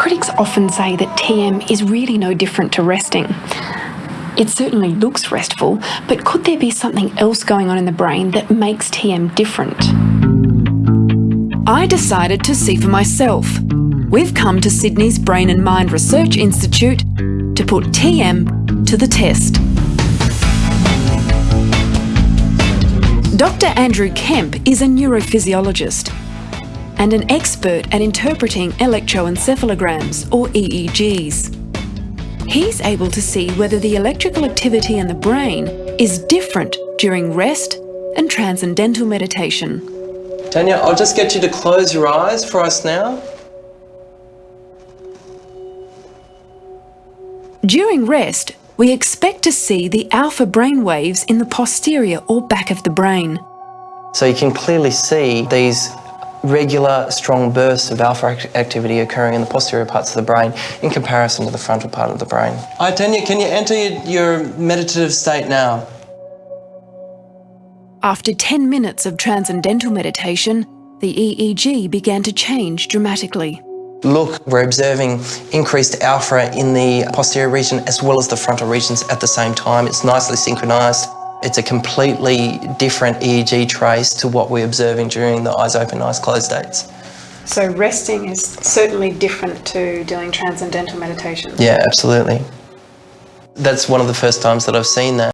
Critics often say that TM is really no different to resting. It certainly looks restful, but could there be something else going on in the brain that makes TM different? I decided to see for myself. We've come to Sydney's Brain and Mind Research Institute to put TM to the test. Dr Andrew Kemp is a neurophysiologist and an expert at interpreting electroencephalograms or EEGs. He's able to see whether the electrical activity in the brain is different during rest and transcendental meditation. Tanya, I'll just get you to close your eyes for us now. During rest, we expect to see the alpha brain waves in the posterior or back of the brain. So you can clearly see these regular, strong bursts of alpha activity occurring in the posterior parts of the brain in comparison to the frontal part of the brain. Hi, Tanya, can you enter your meditative state now? After 10 minutes of transcendental meditation, the EEG began to change dramatically. Look, we're observing increased alpha in the posterior region as well as the frontal regions at the same time. It's nicely synchronized. It's a completely different EEG trace to what we're observing during the eyes open, eyes closed states. So resting is certainly different to doing transcendental meditation? Yeah, absolutely. That's one of the first times that I've seen that.